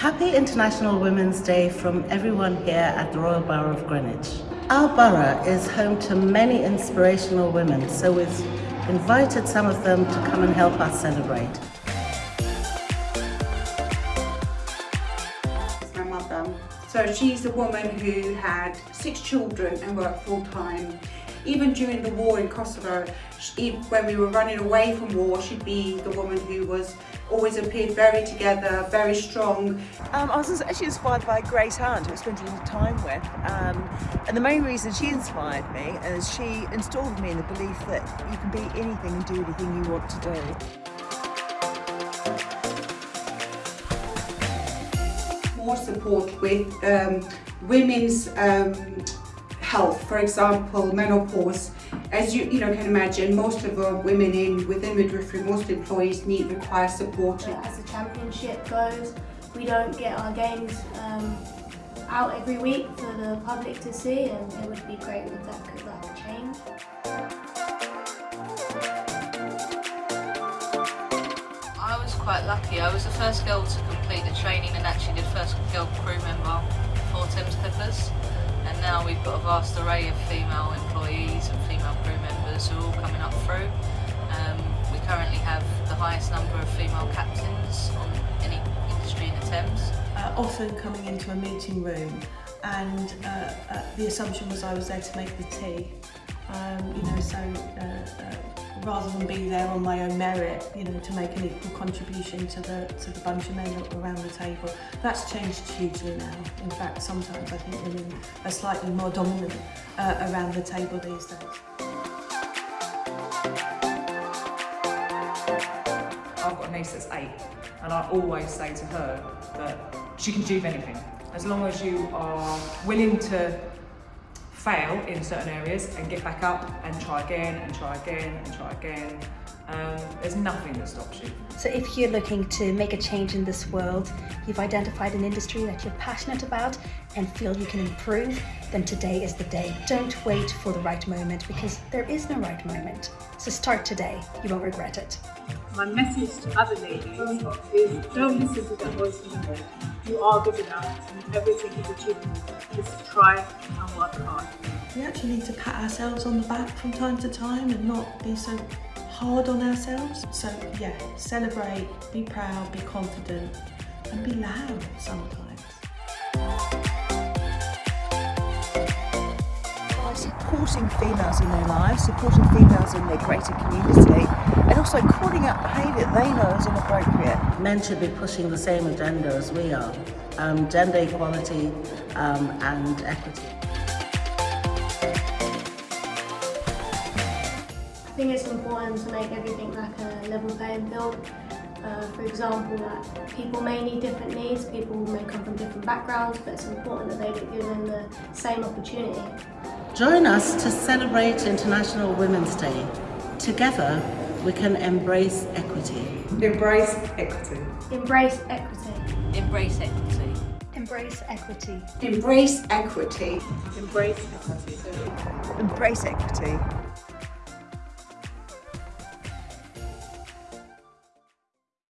Happy International Women's Day from everyone here at the Royal Borough of Greenwich. Our borough is home to many inspirational women, so we've invited some of them to come and help us celebrate. my mother. So she's a woman who had six children and worked full time. Even during the war in Kosovo, she, when we were running away from war, she'd be the woman who was always appeared very together, very strong. Um, I was actually inspired by Grace Hunt, who I spent a little time with. Um, and the main reason she inspired me is she installed me in the belief that you can be anything and do anything you want to do. More support with um, women's um, health, for example, menopause. As you, you know, can imagine, most of the women in within midwifery, most employees need require support. As the championship goes, we don't get our games um, out every week for the public to see, and it would be great if that could like change. I was quite lucky. I was the first girl to complete the training and actually the first girl crew member for Thames Clippers and now we've got a vast array of female employees and female crew members who are all coming up through. Um, we currently have the highest number of female captains on any industry in the Thames. Uh, often coming into a meeting room and uh, uh, the assumption was I was there to make the tea. Um, you know, so uh, uh, rather than be there on my own merit, you know, to make an equal contribution to the to the bunch of men around the table. That's changed hugely now. In fact, sometimes I think women are slightly more dominant uh, around the table these days. I've got a niece that's eight, and I always say to her that she can achieve anything as long as you are willing to fail in certain areas and get back up and try again and try again and try again. Um, there's nothing that stops you. So if you're looking to make a change in this world, you've identified an industry that you're passionate about and feel you can improve, then today is the day. Don't wait for the right moment because there is no right moment. So start today, you won't regret it. My message to other ladies is don't listen to the voice in your head. You are good enough and everything is achievable. Just try and work hard. We actually need to pat ourselves on the back from time to time and not be so hard on ourselves. So yeah, celebrate, be proud, be confident and be loud sometimes. Supporting females in their lives, supporting females in their greater community, and also calling out behaviour they know is inappropriate. Men should be pushing the same agenda as we are, um, gender equality um, and equity. I think it's important to make everything like a level playing field. Uh, for example, like people may need different needs, people may come from different backgrounds, but it's important that they get given the same opportunity. Join us to celebrate International Women's Day. Together, we can embrace equity. Embrace equity. Embrace equity. Embrace equity. Embrace equity. Embrace equity. Embrace equity. Embrace equity.